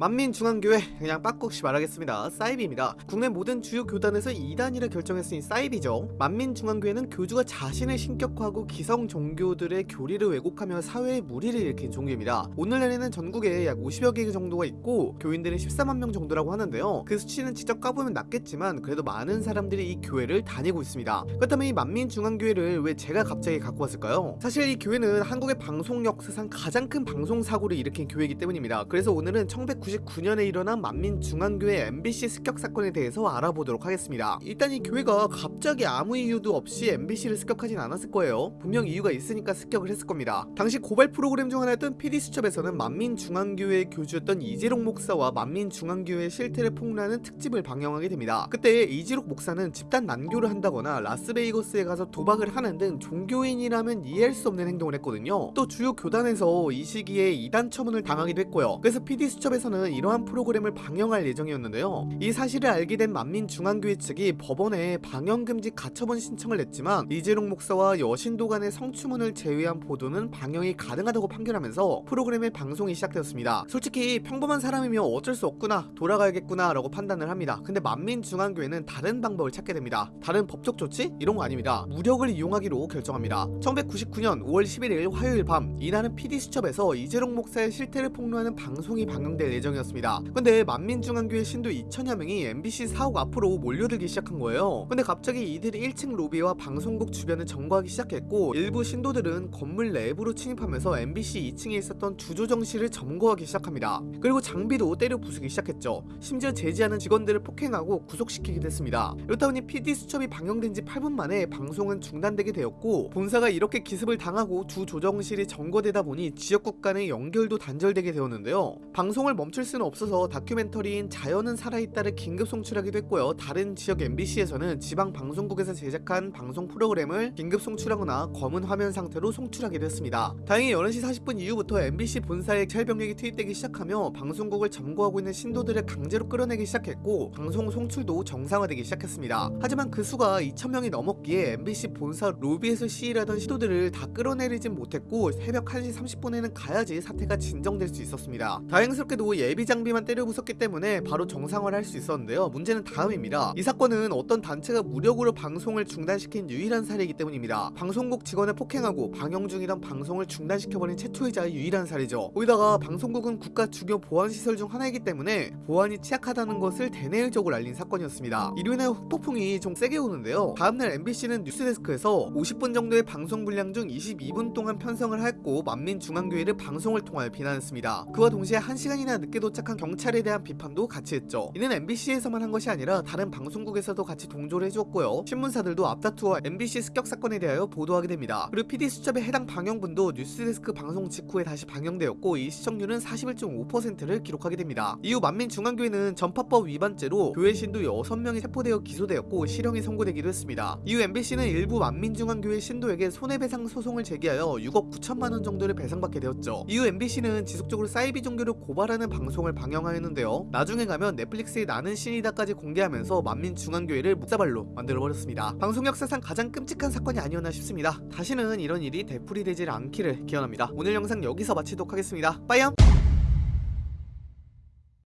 만민중앙교회 그냥 빡국시 말하겠습니다. 사이비입니다. 국내 모든 주요 교단에서 2단이라 결정했으니 사이비죠. 만민중앙교회는 교주가 자신을 신격화하고 기성 종교들의 교리를 왜곡하며 사회에 무리를 일으킨 종교입니다. 오늘날에는 전국에 약 50여 개 정도가 있고 교인들은 14만 명 정도라고 하는데요. 그 수치는 직접 까보면 낮겠지만 그래도 많은 사람들이 이 교회를 다니고 있습니다. 그렇다면 이 만민중앙교회를 왜 제가 갑자기 갖고 왔을까요? 사실 이 교회는 한국의 방송 역사상 가장 큰 방송 사고를 일으킨 교회이기 때문입니다. 그래서 오늘은 1999년에 일어난 만민중앙교회 MBC 습격 사건에 대해서 알아보도록 하겠습니다. 일단 이 교회가 갑자기 아무 이유도 없이 MBC를 습격하진 않았을 거예요. 분명 이유가 있으니까 습격을 했을 겁니다. 당시 고발 프로그램 중 하나였던 PD수첩에서는 만민중앙교회 교주였던 이재록 목사와 만민중앙교회 실태를 폭로하는 특집을 방영하게 됩니다. 그때 이재록 목사는 집단 난교를 한다거나 라스베이거스에 가서 도박을 하는 등 종교인이라면 이해할 수 없는 행동을 했거든요. 또 주요 교단에서 이 시기에 이단 처분을 당하기도 했고요. 그래서 PD수첩에서는 이러한 프로그램을 방영할 예정이었는데요. 이 사실을 알게 된 만민중앙교회 측이 법원에 방영금지 가처분 신청을 냈지만 이재록 목사와 여신도 간의 성추문을 제외한 보도는 방영이 가능하다고 판결하면서 프로그램의 방송이 시작되었습니다. 솔직히 평범한 사람이면 어쩔 수 없구나 돌아가야겠구나 라고 판단을 합니다. 근데 만민중앙교회는 다른 방법을 찾게 됩니다. 다른 법적 조치? 이런 거 아닙니다. 무력을 이용하기로 결정합니다. 1999년 5월 11일 화요일 밤 이날은 PD수첩에서 이재록 목사의 실태를 폭로하는 방송이 방영될 예정 이었습니다. 근데 만민중앙교회 신도 2천여 명이 MBC 사옥 앞으로 몰려들기 시작한 거예요. 근데 갑자기 이들이 1층 로비와 방송국 주변을 점거하기 시작했고 일부 신도들은 건물 내부로 침입하면서 MBC 2층에 있었던 주조정실을 점거하기 시작합니다. 그리고 장비도 때려 부수기 시작했죠. 심지어 제지하는 직원들을 폭행하고 구속시키기도 했습니다. 이렇다 보니 PD 수첩이 방영된 지 8분 만에 방송은 중단되게 되었고 본사가 이렇게 기습을 당하고 주 조정실이 점거되다 보니 지역국 간의 연결도 단절되게 되었는데요. 방송을 멈출 수는 없어서 다큐멘터리인 자연은 살아있다를 긴급 송출하기도 했고요. 다른 지역 MBC에서는 지방 방송국에서 제작한 방송 프로그램을 긴급 송출하거나 검은 화면 상태로 송출하기도 했습니다. 다행히 11시 40분 이후부터 MBC 본사에 찰 병력이 투입되기 시작하며 방송국을 점거하고 있는 신도들을 강제로 끌어내기 시작했고 방송 송출도 정상화되기 시작했습니다. 하지만 그 수가 2,000명이 넘었기에 MBC 본사 로비에서 시위하던 신도들을 다 끌어내리진 못했고 새벽 1시 30분에는 가야지 사태가 진정될 수 있었습니다. 다행스럽게도 예비 장비만 때려 부쉈기 때문에 바로 정상화를 할 수 있었는데요. 문제는 다음입니다. 이 사건은 어떤 단체가 무력으로 방송을 중단시킨 유일한 사례이기 때문입니다. 방송국 직원을 폭행하고 방영 중이던 방송을 중단시켜버린 최초이자 유일한 사례죠. 거기다가 방송국은 국가 주요 보안시설 중 하나이기 때문에 보안이 취약하다는 것을 대내적으로 알린 사건이었습니다. 이로 인해 후폭풍이 좀 세게 오는데요. 다음날 MBC는 뉴스데스크에서 50분 정도의 방송 분량 중 22분 동안 편성을 했고 만민중앙교회를 방송을 통하여 비난했습니다. 그와 동시에 1시간이나 늦게 도착한 경찰에 대한 비판도 같이 했죠. 이는 MBC에서만 한 것이 아니라 다른 방송국에서도 같이 동조를 해주었고요. 신문사들도 앞다투어 MBC 습격 사건에 대하여 보도하게 됩니다. 그리고 PD수첩의 해당 방영분도 뉴스데스크 방송 직후에 다시 방영되었고 이 시청률은 41.5%를 기록하게 됩니다. 이후 만민중앙교회는 전파법 위반죄로 교회 신도 6명이 체포되어 기소되었고 실형이 선고되기도 했습니다. 이후 MBC는 일부 만민중앙교회 신도에게 손해배상 소송을 제기하여 6억 9천만원 정도를 배상받게 되었죠. 이후 MBC는 지속적으로 사이비 종교를 고발하는 방송을 방영하였는데요. 나중에 가면 넷플릭스의 나는 신이다까지 공개하면서 만민중앙교회를 묵사발로 만들어버렸습니다. 방송 역사상 가장 끔찍한 사건이 아니었나 싶습니다. 다시는 이런 일이 되풀이되질 않기를 기원합니다. 오늘 영상 여기서 마치도록 하겠습니다. 빠이염!